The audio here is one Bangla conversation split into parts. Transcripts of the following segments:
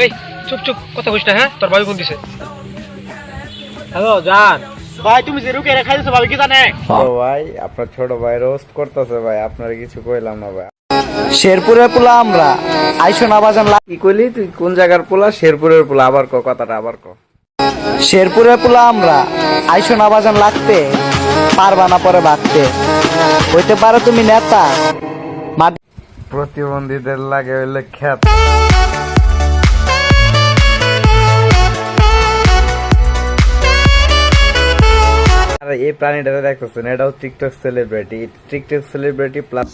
এই চুপ চুপ কথা না হ্যাঁ? তোর ভাবি ফোন দিছে। হ্যালো জান। ভাই তুমি যে রুকে ভাবি কি জানে? ও ভাই আপনার ছোট ভাই রোস্ট করতেছে ভাই আপনার কিছু কইলাম না ভাই। শেরপুরের পোলা আমরা। আইসো না বাজান কি কইলি তুই? কোন জায়গার পোলা? শেরপুরের পোলা আবার ক কথাটা আবার ক। শেরপুরের পোলা আমরা। আইসো না বাজান লাগতে। পারবা না পরে ভাগতে। হইতে পারো তুমি নেতা। প্রতিবন্ধীদের লাগে হইলে খ্যাত এই প্রাণীটাকে দেখতেছেন এটাও TikTok celebrity TikTok celebrity plus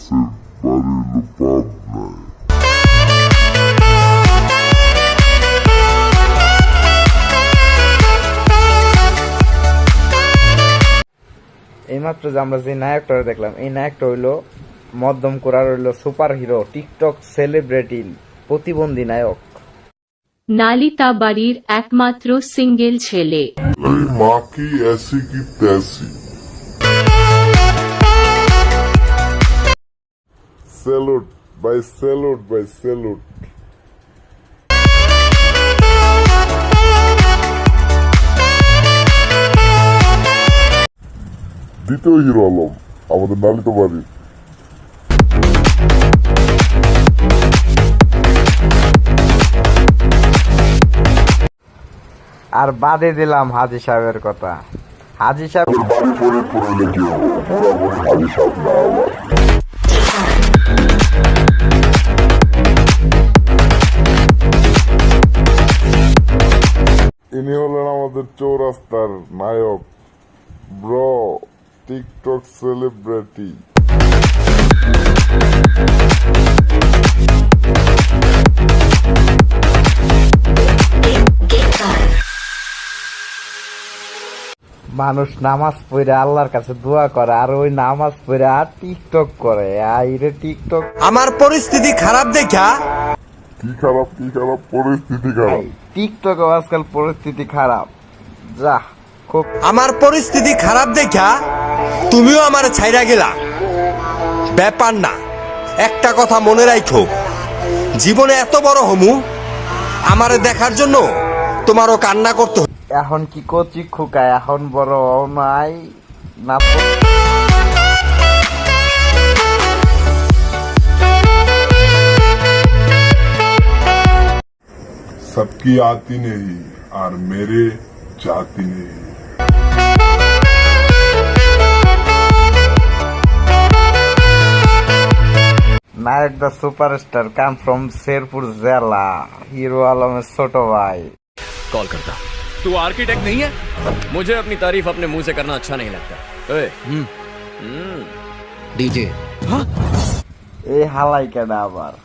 এইমাত্র যে আমরা যে নায়কটা দেখলাম, এই নায়কটা হইল মধ্যম করার হইল সুপার হিরো টিকটক সেলিব্রিটি প্রতিবন্ধী নায়ক। নালিতা বাড়ির একমাত্র সিঙ্গেল ছেলে। দ্বিতীয় হিরো আলম আমাদের নালিতা বাড়ির আর বাদে দিলাম হাজি সাহেবের কথা। হাজি সাহেব ইনি হলেন আমাদের চৌরাস্তার নায়ক ব্রো টিকটক সেলিব্রিটি। মানুষ নামাজ পড়ে আল্লাহর কাছে দোয়া করে আর ওই নামাজ পড়ে আর টিকটক করে। আইরে টিকটক। আমার পরিস্থিতি খারাপ দেখা। কি খারাপ কি খারাপ? পরিস্থিতি খারাপ। টিকটক আজকাল পরিস্থিতি খারাপ। যা খুব আমার পরিস্থিতি খারাপ দেখা তুমিও আমার ছাইরা গেলা। ব্যাপার না একটা কথা মনে রাখো জীবনে এত বড় হমু আমারে দেখার জন্য তোমারও কান্না করতে। এখন কি কচি খুকায় এখন বড় নাই না তো- सबकी आती नहीं और मेरे जाती नहीं নায়ক the superstar come from Sherpur জেলা হিরো আলমের ছোট ভাই कॉल करता तू आर्किटेक्ट नहीं है? मुझे अपनी तारीफ़ अपने मुँह से करना अच्छा नहीं लगता। हम्म। हम्म। डीजे। हाँ? ए हालाई के बराबर